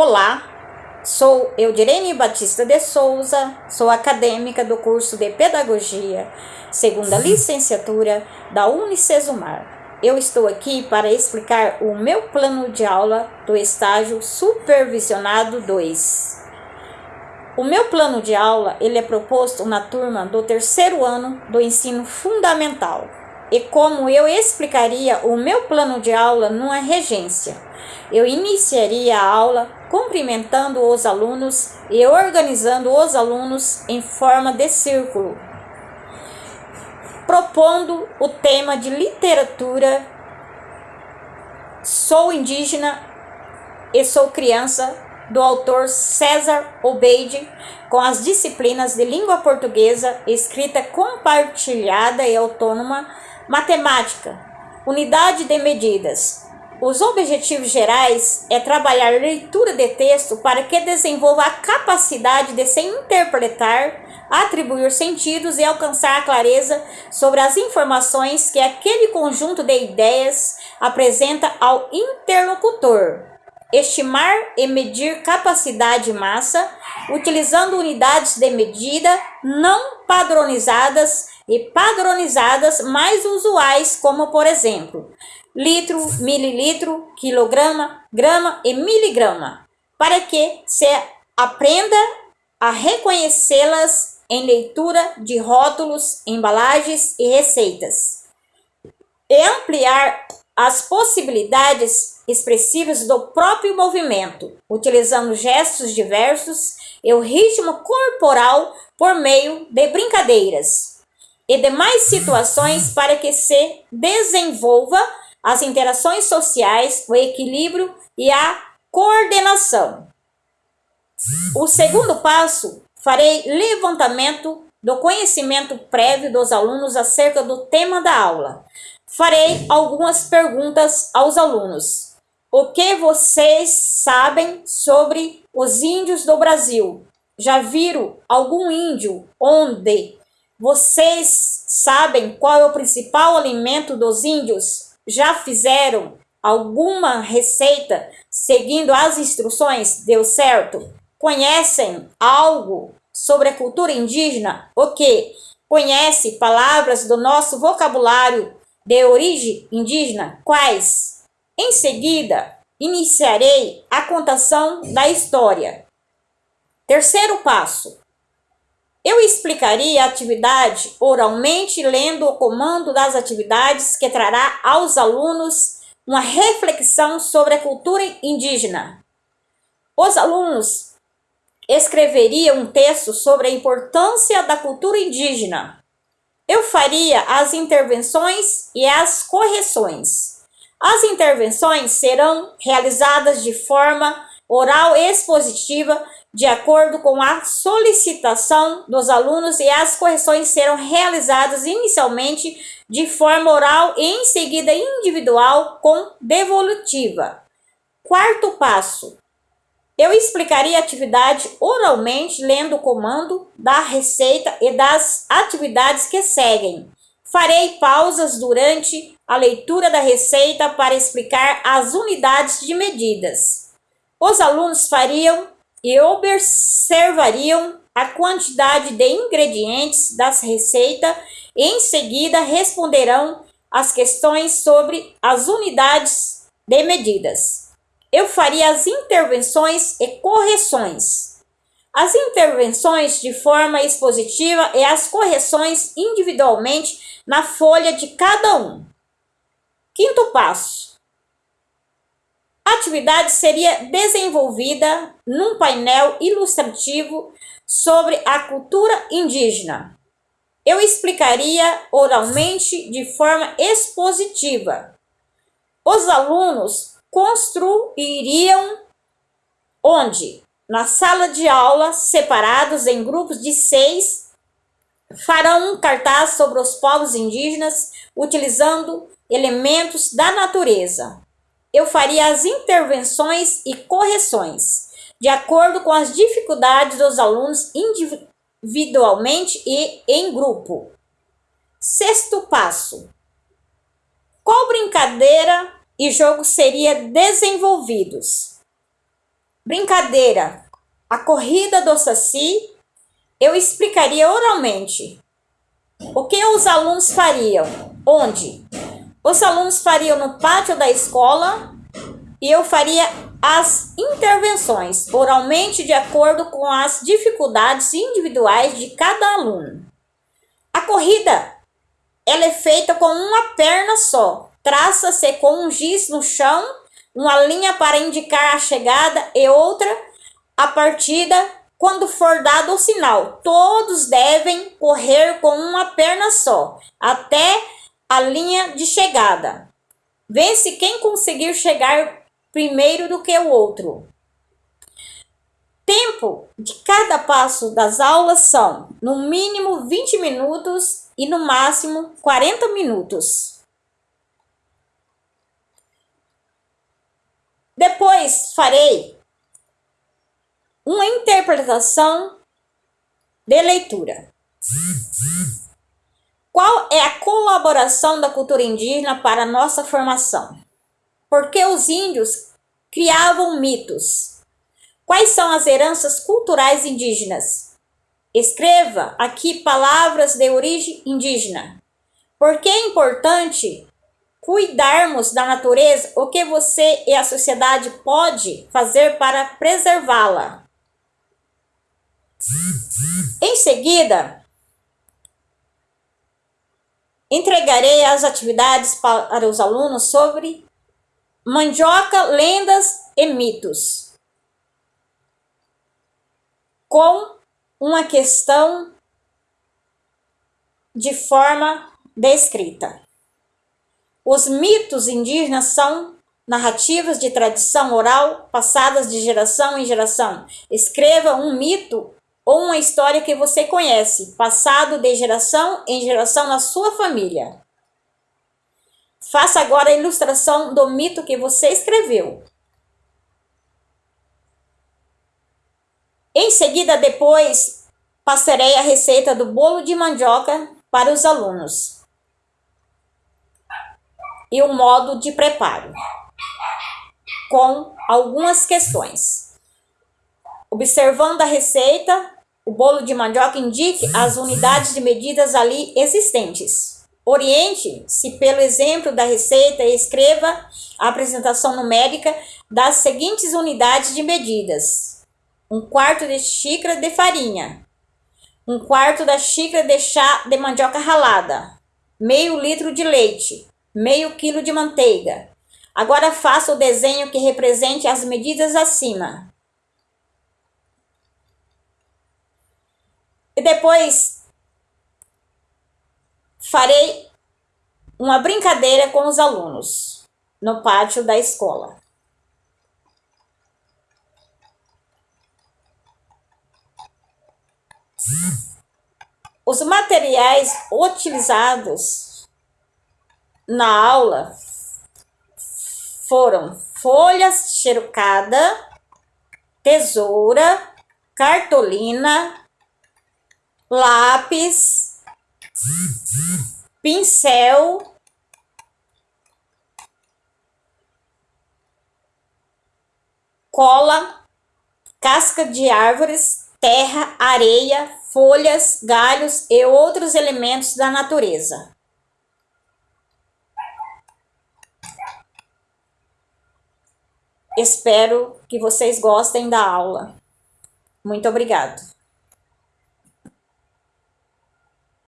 Olá, sou Eudirene Batista de Souza, sou acadêmica do curso de Pedagogia, segunda licenciatura da Unicesumar. Eu estou aqui para explicar o meu plano de aula do estágio Supervisionado 2. O meu plano de aula ele é proposto na turma do terceiro ano do ensino fundamental e como eu explicaria o meu plano de aula numa regência. Eu iniciaria a aula cumprimentando os alunos e organizando os alunos em forma de círculo, propondo o tema de literatura. Sou indígena e sou criança do autor César Obeide, com as disciplinas de língua portuguesa, escrita compartilhada e autônoma, matemática, unidade de medidas, os objetivos gerais é trabalhar leitura de texto para que desenvolva a capacidade de se interpretar, atribuir sentidos e alcançar a clareza sobre as informações que aquele conjunto de ideias apresenta ao interlocutor. Estimar e medir capacidade massa, utilizando unidades de medida não padronizadas e padronizadas mais usuais, como por exemplo, litro, mililitro, quilograma, grama e miligrama, para que se aprenda a reconhecê-las em leitura de rótulos, embalagens e receitas, e ampliar as possibilidades expressivas do próprio movimento, utilizando gestos diversos e o ritmo corporal por meio de brincadeiras e demais situações para que se desenvolva as interações sociais, o equilíbrio e a coordenação. O segundo passo, farei levantamento do conhecimento prévio dos alunos acerca do tema da aula. Farei algumas perguntas aos alunos. O que vocês sabem sobre os índios do Brasil? Já viram algum índio onde? Vocês sabem qual é o principal alimento dos índios? já fizeram alguma receita seguindo as instruções? Deu certo? Conhecem algo sobre a cultura indígena? O que? Conhece palavras do nosso vocabulário de origem indígena? Quais? Em seguida, iniciarei a contação da história. Terceiro passo: eu explicaria a atividade oralmente, lendo o comando das atividades que trará aos alunos uma reflexão sobre a cultura indígena. Os alunos escreveriam um texto sobre a importância da cultura indígena. Eu faria as intervenções e as correções. As intervenções serão realizadas de forma oral expositiva de acordo com a solicitação dos alunos e as correções serão realizadas inicialmente de forma oral e em seguida individual com devolutiva. Quarto passo. Eu explicaria a atividade oralmente, lendo o comando da receita e das atividades que seguem. Farei pausas durante a leitura da receita para explicar as unidades de medidas. Os alunos fariam e observariam a quantidade de ingredientes das receitas em seguida responderão as questões sobre as unidades de medidas. Eu faria as intervenções e correções. As intervenções de forma expositiva e as correções individualmente na folha de cada um. Quinto passo a atividade seria desenvolvida num painel ilustrativo sobre a cultura indígena. Eu explicaria oralmente de forma expositiva. Os alunos construiriam onde? Na sala de aula, separados em grupos de seis, farão um cartaz sobre os povos indígenas utilizando elementos da natureza eu faria as intervenções e correções, de acordo com as dificuldades dos alunos individualmente e em grupo. Sexto passo. Qual brincadeira e jogo seria desenvolvidos? brincadeira, a corrida do Saci, eu explicaria oralmente. O que os alunos fariam? Onde? Os alunos fariam no pátio da escola e eu faria as intervenções oralmente de acordo com as dificuldades individuais de cada aluno. A corrida ela é feita com uma perna só. Traça-se com um giz no chão, uma linha para indicar a chegada e outra a partida quando for dado o sinal. Todos devem correr com uma perna só até a linha de chegada. Vence quem conseguir chegar primeiro do que o outro. Tempo de cada passo das aulas são no mínimo 20 minutos e no máximo 40 minutos. Depois farei uma interpretação de leitura. Qual é a colaboração da cultura indígena para a nossa formação? Porque os índios criavam mitos. Quais são as heranças culturais indígenas? Escreva aqui palavras de origem indígena. Porque é importante cuidarmos da natureza, o que você e a sociedade pode fazer para preservá-la. Em seguida, entregarei as atividades para os alunos sobre mandioca, lendas e mitos. Com uma questão de forma descrita. Os mitos indígenas são narrativas de tradição oral passadas de geração em geração. Escreva um mito ou uma história que você conhece, passado de geração em geração na sua família. Faça agora a ilustração do mito que você escreveu. Em seguida, depois, passarei a receita do bolo de mandioca para os alunos e o modo de preparo, com algumas questões. Observando a receita, o bolo de mandioca indique as unidades de medidas ali existentes. Oriente-se pelo exemplo da receita e escreva a apresentação numérica das seguintes unidades de medidas um quarto de xícara de farinha, um quarto da xícara de chá de mandioca ralada, meio litro de leite, meio quilo de manteiga. Agora faça o desenho que represente as medidas acima. E depois farei uma brincadeira com os alunos no pátio da escola. Os materiais utilizados na aula foram folhas xerucada, tesoura, cartolina, lápis, pincel, cola, casca de árvores, terra, areia, folhas, galhos e outros elementos da natureza. Espero que vocês gostem da aula. Muito obrigado.